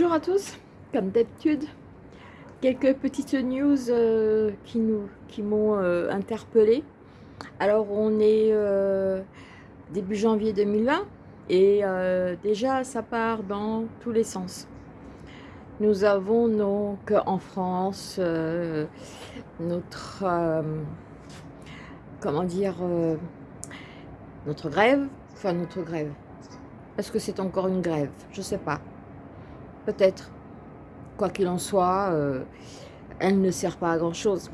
Bonjour à tous, comme d'habitude, quelques petites news euh, qui nous qui m'ont euh, interpellé. Alors on est euh, début janvier 2020 et déjà ça part dans tous les sens. Nous avons donc en France notre comment dire notre grève, enfin notre grève. Est-ce que c'est encore une grève? Je sais pas. Peut-être. Quoi qu'il en soit, euh, elle ne sert pas à grand-chose.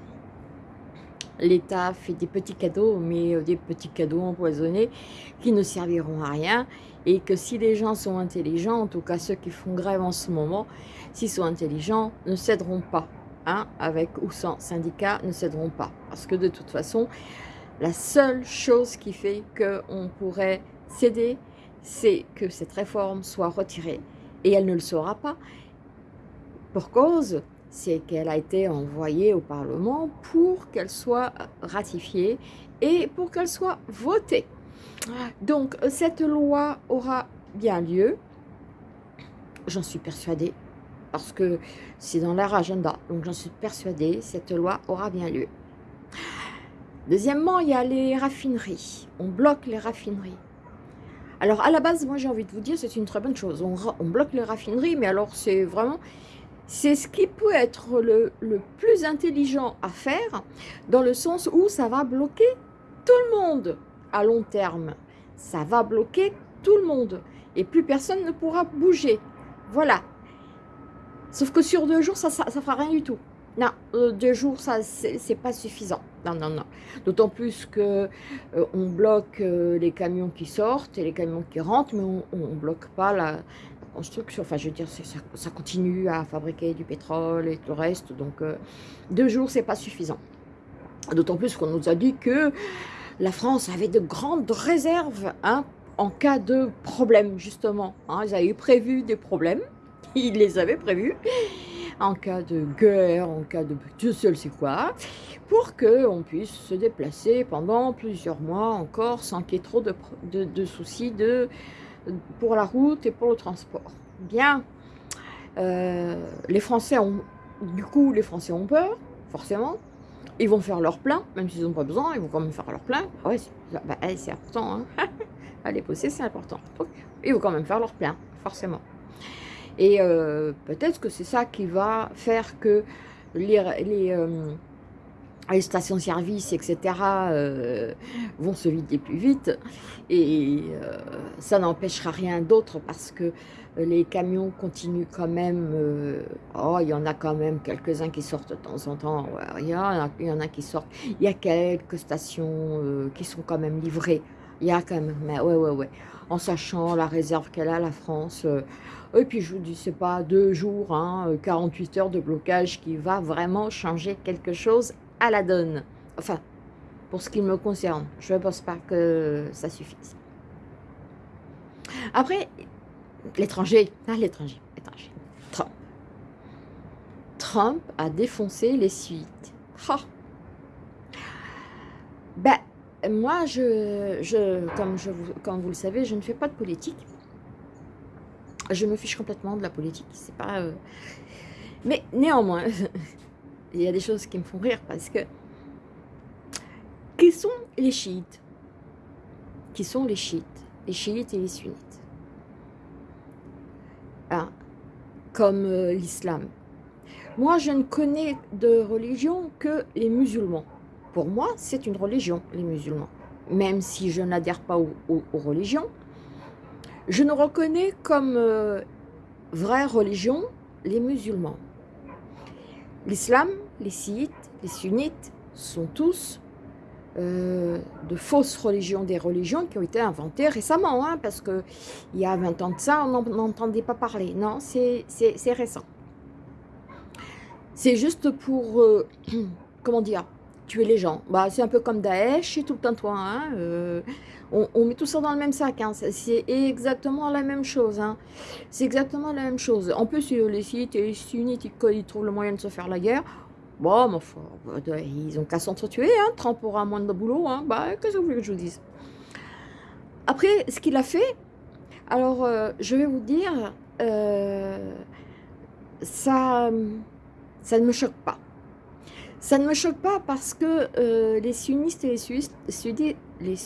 L'État fait des petits cadeaux, mais euh, des petits cadeaux empoisonnés qui ne serviront à rien. Et que si les gens sont intelligents, en tout cas ceux qui font grève en ce moment, s'ils sont intelligents, ne céderont pas. Hein, avec ou sans syndicat, ne céderont pas. Parce que de toute façon, la seule chose qui fait qu'on pourrait céder, c'est que cette réforme soit retirée et elle ne le saura pas. Pour cause, c'est qu'elle a été envoyée au Parlement pour qu'elle soit ratifiée et pour qu'elle soit votée. Donc, cette loi aura bien lieu, j'en suis persuadée, parce que c'est dans leur agenda, donc j'en suis persuadée, cette loi aura bien lieu. Deuxièmement, il y a les raffineries. On bloque les raffineries. Alors, à la base, moi, j'ai envie de vous dire, c'est une très bonne chose. On, bloque les raffineries, mais alors, c'est vraiment... C'est ce qui peut être le, plus intelligent à faire, dans le sens où ça va bloquer tout le monde à long terme. Ça va bloquer tout le monde. Et plus personne ne pourra bouger. Voilà. Sauf que sur deux jours, ça ne fera rien du tout. Non, euh, deux jours, ça, c'est pas suffisant. Non, non, non. D'autant plus que euh, on bloque euh, les camions qui sortent et les camions qui rentrent, mais on, ne bloque pas la, construction. Enfin, je veux dire, ça, continue à fabriquer du pétrole et tout le reste. Donc, deux jours, c'est pas suffisant. D'autant plus qu'on nous a dit que la France avait de grandes réserves hein, en cas de problème, justement. Hein. ils avaient prévu des problèmes. Ils les avaient prévus en cas de guerre, en cas de Dieu seul c'est quoi, pour qu'on puisse se déplacer pendant plusieurs mois encore sans qu'il y ait trop de, de, soucis de, pour la route et pour le transport. Bien, euh, les Français ont, du coup, les Français ont peur, forcément, ils vont faire leur plein, même s'ils n'ont pas besoin, ils vont quand même faire leur plein. Ah ouais, bah, c'est important, hein. Aller bosser, c'est important. Ils vont quand même faire leur plein, forcément. Et euh, peut-être que c'est ça qui va faire que les, euh, stations-service, etc., euh, vont se vider plus vite. Et ça n'empêchera rien d'autre parce que les camions continuent quand même. oh, il y en a quand même quelques-uns qui sortent de temps en temps. il, y en a, il y en a qui sortent. Il y a quelques stations qui sont quand même livrées. Il y a quand même, mais ouais, ouais, ouais. En sachant la réserve qu'elle a, la France, et puis je vous dis, pas deux jours, hein, 48 heures de blocage qui va vraiment changer quelque chose à la donne. Enfin, pour ce qui me concerne, je ne pense pas que ça suffise. Après, l'étranger, ah, l'étranger, l'étranger, Trump. Trump a défoncé les suites. Ben, moi, je, je, comme, comme vous le savez, je ne fais pas de politique je me fiche complètement de la politique. C'est pas. Euh, mais néanmoins, il y a des choses qui me font rire parce que qui sont les chiites? Qui sont les chiites? Les chiites et les sunnites. Ah, comme euh, l'islam. Moi, je ne connais de religion que les musulmans. Pour moi, c'est une religion, les musulmans. Même si je n'adhère pas aux religions, je ne reconnais comme euh, vraie religion les musulmans. L'islam, les sites, les sunnites sont tous euh, de fausses religions, des religions qui ont été inventées récemment, hein, parce qu'il y a 20 ans de ça, on n'entendait pas parler. Non, c'est récent. C'est juste pour, euh, comment dire, tuer les gens. Bah, c'est un peu comme Daesh et tout le temps, hein, euh, on, met tout ça dans le même sac. Hein, c'est exactement la même chose. Hein. C'est exactement la même chose. En plus, les sites et les sunnites, ils, trouvent le moyen de se faire la guerre. Bon, bah, ils ont qu'à s'entretuer. Hein. Trump aura moins de boulot. Bah, qu'est-ce que vous voulez que je vous dise? Après, ce qu'il a fait, alors, euh, je vais vous dire, euh, ça, ça ne me choque pas. Ça ne me choque pas parce que euh, les sunnistes et les sunnistes, les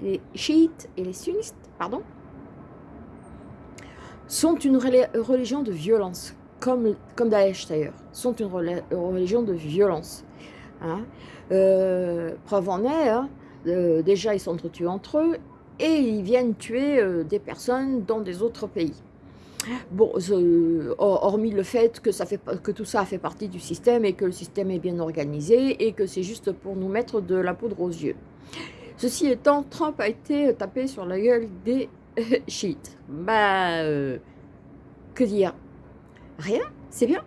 les chiites et les sunnistes, pardon, sont une religion de violence, comme, comme Daesh d'ailleurs, sont une religion de violence. Hein. Euh, preuve en est, hein, euh, déjà ils s'entretuent entre eux et ils viennent tuer des personnes dans des autres pays. Bon, hormis le fait que, tout ça fait partie du système et que le système est bien organisé et que c'est juste pour nous mettre de la poudre aux yeux. Ceci étant, Trump a été tapé sur la gueule des. Bah, euh, que dire? Rien, c'est bien?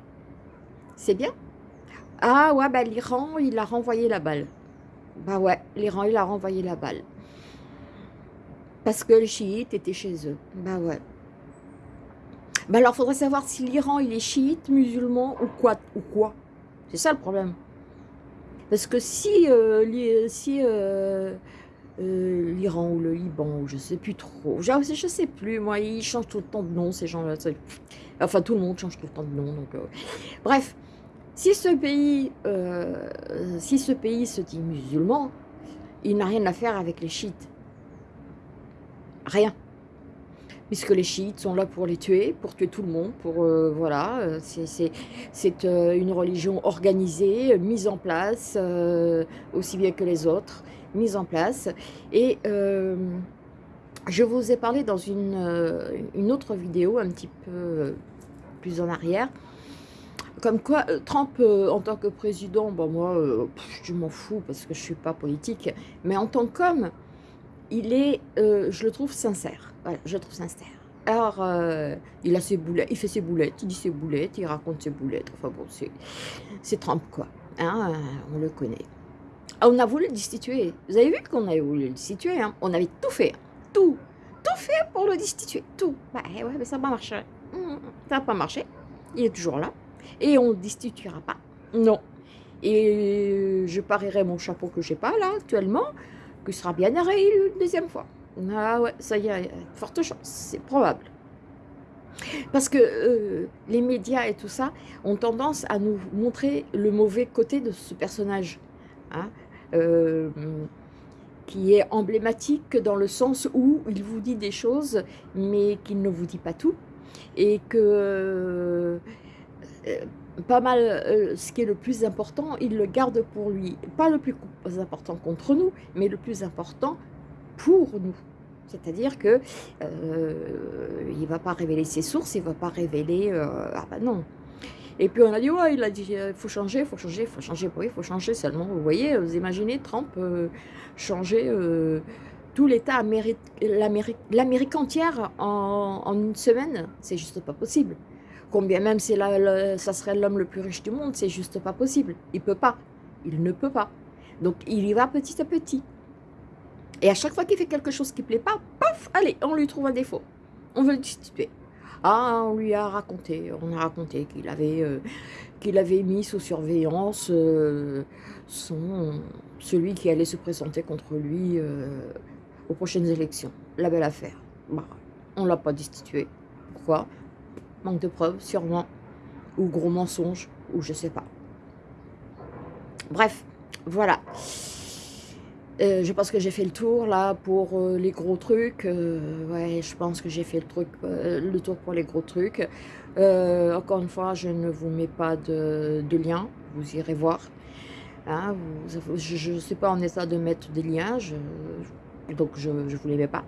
C'est bien? Ah ouais, bah l'Iran, il a renvoyé la balle. Bah ouais, l'Iran, il a renvoyé la balle. Parce que les chiites étaient chez eux. Bah ouais. Bah alors, il faudrait savoir si l'Iran, il est chiite, musulman ou quoi. Ou quoi. C'est ça le problème. Parce que si, euh, si euh, euh, l'Iran ou le Liban, ou je sais plus trop, je, je sais plus, moi, ils changent tout le temps de nom, ces gens-là. Enfin, tout le monde change tout le temps de nom. Donc, bref, si ce pays, si ce pays se dit musulman, il n'a rien à faire avec les chiites. Rien puisque les chiites sont là pour les tuer, pour tuer tout le monde, pour, euh, voilà, euh, c'est euh, une religion organisée, mise en place, aussi bien que les autres, mise en place, et je vous ai parlé dans une, une autre vidéo, un petit peu plus en arrière, comme quoi Trump en tant que président, bon moi je m'en fous parce que je suis pas politique, mais en tant qu'homme, il est, euh, je le trouve sincère. Voilà, je le trouve sincère. Alors, euh, il a ses boulettes, il fait ses boulettes, il dit ses boulettes, il raconte ses boulettes. Enfin bon, c'est Trump quoi. Hein, on le connaît. Ah, on a voulu le destituer. Vous avez vu qu'on avait voulu le destituer. Hein on avait tout fait. Tout. Tout fait pour le destituer. Tout. Bah ouais, mais ça n'a pas marché. Hum, ça n'a pas marché. Il est toujours là. Et on ne destituera pas. Non. Et je parierai mon chapeau que j'ai pas là actuellement qu'il sera bien réélu une deuxième fois. Ah ouais, ça y est, forte chance, c'est probable. Parce que euh, les médias et tout ça ont tendance à nous montrer le mauvais côté de ce personnage. Hein, euh, qui est emblématique dans le sens où il vous dit des choses, mais qu'il ne vous dit pas tout. Et que euh, pas mal, euh, ce qui est le plus important, il le garde pour lui. Pas le plus important contre nous, mais le plus important pour nous. C'est-à-dire que euh, il ne va pas révéler ses sources, il ne va pas révéler... Euh, ah ben non. Et puis on a dit, ouais, il a dit, il faut changer, faut changer, faut changer. Oui, faut changer seulement. Vous voyez, vous imaginez Trump changer tout l'État, l'Amérique entière en, en une semaine, c'est juste pas possible. Combien même c'est ça serait l'homme le plus riche du monde, c'est juste pas possible. Il peut pas. Il ne peut pas. Donc il y va petit à petit. Et à chaque fois qu'il fait quelque chose qui ne plaît pas, paf, allez, on lui trouve un défaut. On veut le destituer. Ah, on lui a raconté, on a raconté qu'il avait, euh, qu'il avait mis sous surveillance euh, son, celui qui allait se présenter contre lui euh, aux prochaines élections. La belle affaire. Bah, on ne l'a pas destitué. Pourquoi? Manque de preuves, sûrement, ou gros mensonge, ou je sais pas. Bref, voilà. Euh, je pense que j'ai fait le tour là pour euh, les gros trucs. Euh, ouais, je pense que j'ai fait le, truc, le tour pour les gros trucs. encore une fois, je ne vous mets pas de, lien, vous irez voir. Hein, je ne suis pas en état de mettre des liens, donc je ne vous les mets pas.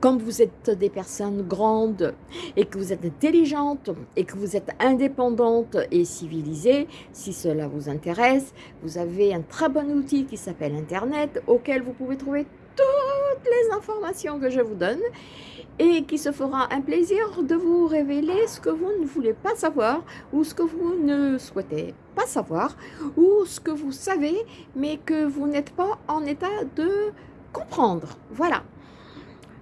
Comme vous êtes des personnes grandes et que vous êtes intelligentes et que vous êtes indépendantes et civilisées, si cela vous intéresse, vous avez un très bon outil qui s'appelle Internet auquel vous pouvez trouver toutes les informations que je vous donne et qui se fera un plaisir de vous révéler ce que vous ne voulez pas savoir ou ce que vous ne souhaitez pas savoir ou ce que vous savez mais que vous n'êtes pas en état de comprendre. Voilà.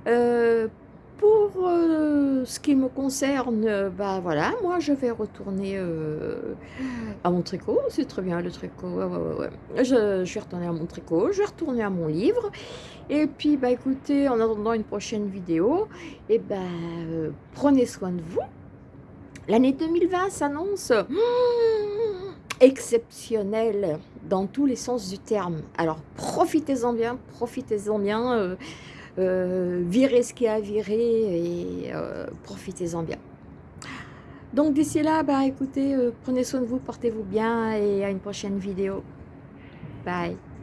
Euh, pour euh, ce qui me concerne, bah voilà, moi je vais retourner euh, à mon tricot, c'est très bien le tricot. Je, vais retourner à mon tricot, je vais retourner à mon livre, et puis bah écoutez, en attendant une prochaine vidéo, et eh ben prenez soin de vous, L'année 2020 s'annonce hmm, exceptionnelle dans tous les sens du terme. Alors profitez-en bien, profitez-en bien, euh, euh, virez ce qui a viré et euh, profitez-en bien. Donc d'ici là, bah écoutez, prenez soin de vous, portez-vous bien et à une prochaine vidéo. Bye